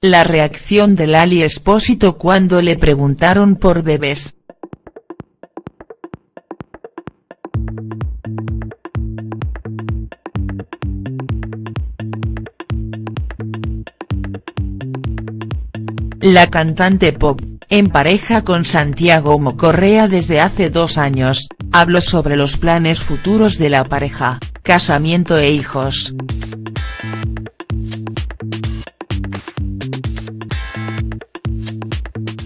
La reacción de Lali Espósito cuando le preguntaron por bebés. La cantante pop, en pareja con Santiago Mocorrea desde hace dos años, habló sobre los planes futuros de la pareja, casamiento e hijos.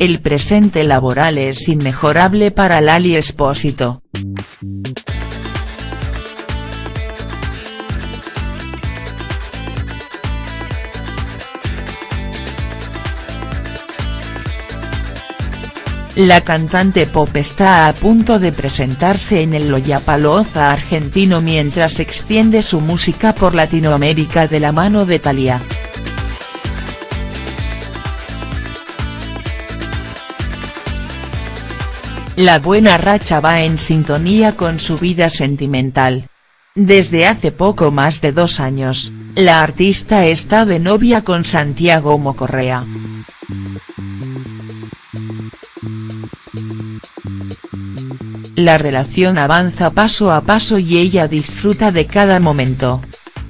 El presente laboral es inmejorable para Lali Espósito. La cantante pop está a punto de presentarse en el Lollapalooza argentino mientras extiende su música por Latinoamérica de la mano de Thalía. La buena racha va en sintonía con su vida sentimental. Desde hace poco más de dos años, la artista está de novia con Santiago Mocorrea. La relación avanza paso a paso y ella disfruta de cada momento.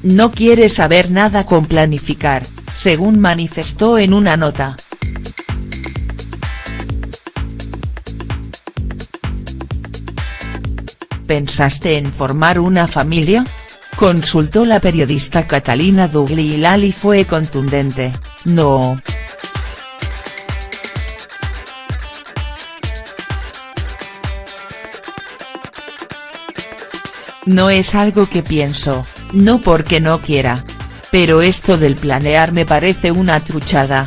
No quiere saber nada con planificar, según manifestó en una nota. ¿Pensaste en formar una familia? Consultó la periodista Catalina Dugli y Lali fue contundente, no. No es algo que pienso, no porque no quiera. Pero esto del planear me parece una truchada.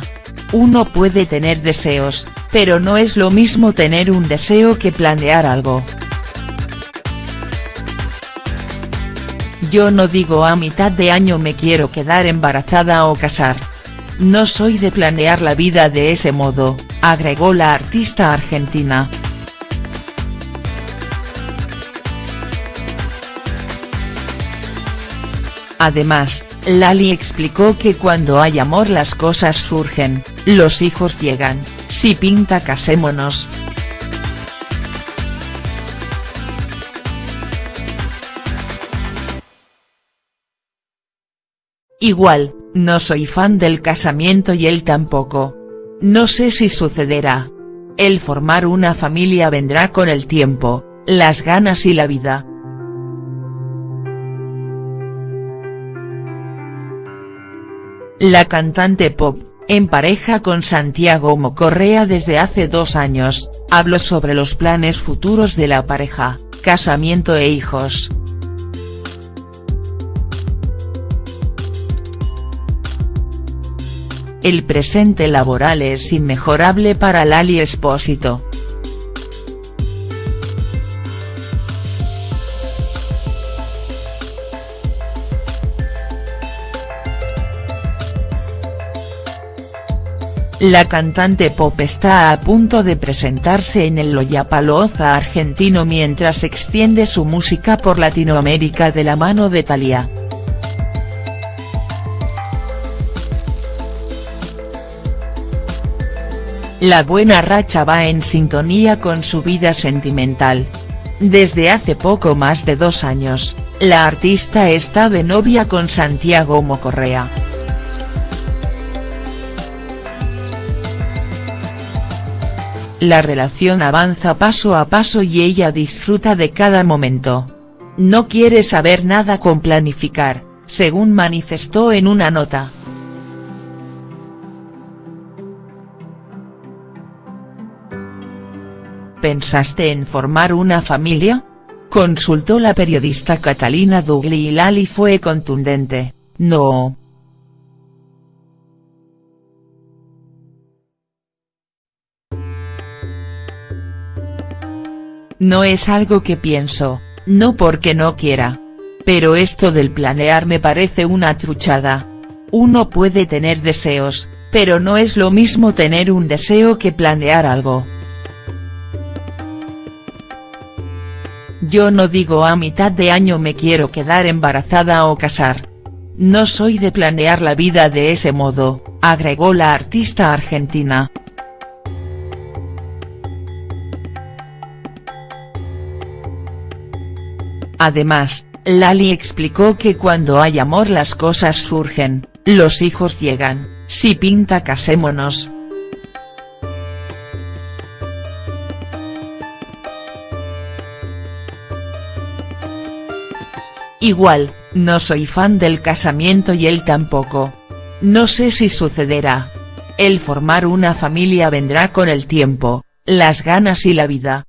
Uno puede tener deseos, pero no es lo mismo tener un deseo que planear algo. Yo no digo a mitad de año me quiero quedar embarazada o casar. No soy de planear la vida de ese modo, agregó la artista argentina. Además, Lali explicó que cuando hay amor las cosas surgen, los hijos llegan, si pinta casémonos. Igual, no soy fan del casamiento y él tampoco. No sé si sucederá. El formar una familia vendrá con el tiempo, las ganas y la vida. La cantante pop, en pareja con Santiago Mocorrea desde hace dos años, habló sobre los planes futuros de la pareja, casamiento e hijos. El presente laboral es inmejorable para Lali Espósito. La cantante pop está a punto de presentarse en el Lollapalooza argentino mientras extiende su música por Latinoamérica de la mano de Thalía. La buena racha va en sintonía con su vida sentimental. Desde hace poco más de dos años, la artista está de novia con Santiago Mocorrea. La relación avanza paso a paso y ella disfruta de cada momento. No quiere saber nada con planificar, según manifestó en una nota. ¿Pensaste en formar una familia? Consultó la periodista Catalina Dugli y Lali fue contundente, no. No es algo que pienso, no porque no quiera. Pero esto del planear me parece una truchada. Uno puede tener deseos, pero no es lo mismo tener un deseo que planear algo. Yo no digo a mitad de año me quiero quedar embarazada o casar. no soy de planear la vida de ese modo, agregó la artista argentina. Además, Lali explicó que cuando hay amor las cosas surgen, los hijos llegan, si pinta casémonos. Igual, no soy fan del casamiento y él tampoco. No sé si sucederá. El formar una familia vendrá con el tiempo, las ganas y la vida.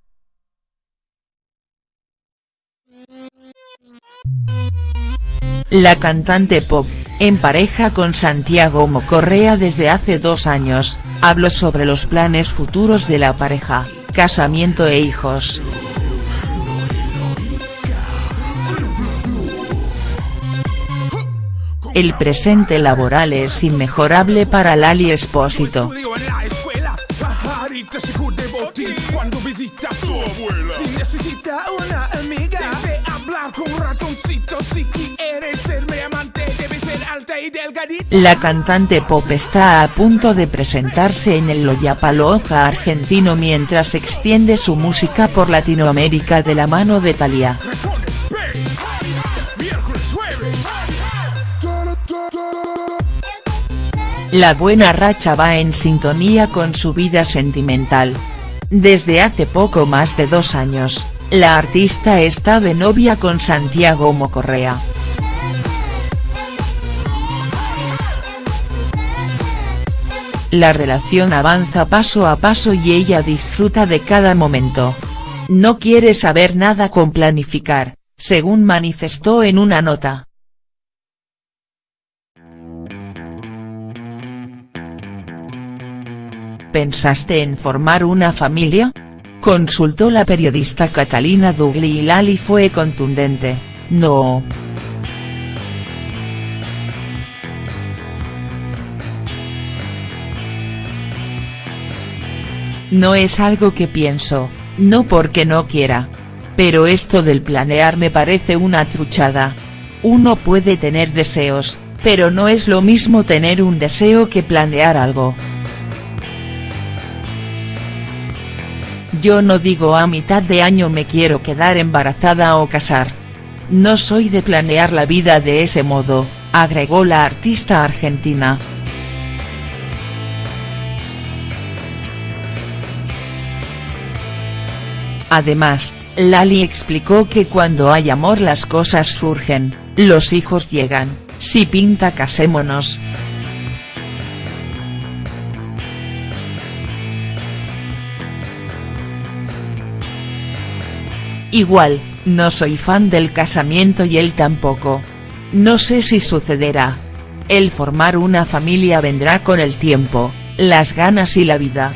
La cantante pop, en pareja con Santiago Mocorrea desde hace dos años, habló sobre los planes futuros de la pareja, casamiento e hijos. El presente laboral es inmejorable para Lali Espósito. La cantante pop está a punto de presentarse en el Lollapalooza argentino mientras extiende su música por Latinoamérica de la mano de Thalía. La buena racha va en sintonía con su vida sentimental. Desde hace poco más de dos años, la artista está de novia con Santiago Mocorrea. La relación avanza paso a paso y ella disfruta de cada momento. No quiere saber nada con planificar, según manifestó en una nota. ¿Pensaste en formar una familia? Consultó la periodista Catalina Dugli y Lali fue contundente, no. No es algo que pienso, no porque no quiera. Pero esto del planear me parece una truchada. Uno puede tener deseos, pero no es lo mismo tener un deseo que planear algo. Yo no digo a mitad de año me quiero quedar embarazada o casar. No soy de planear la vida de ese modo, agregó la artista argentina. Además, Lali explicó que cuando hay amor las cosas surgen, los hijos llegan, si pinta casémonos. Igual, no soy fan del casamiento y él tampoco. No sé si sucederá. El formar una familia vendrá con el tiempo, las ganas y la vida.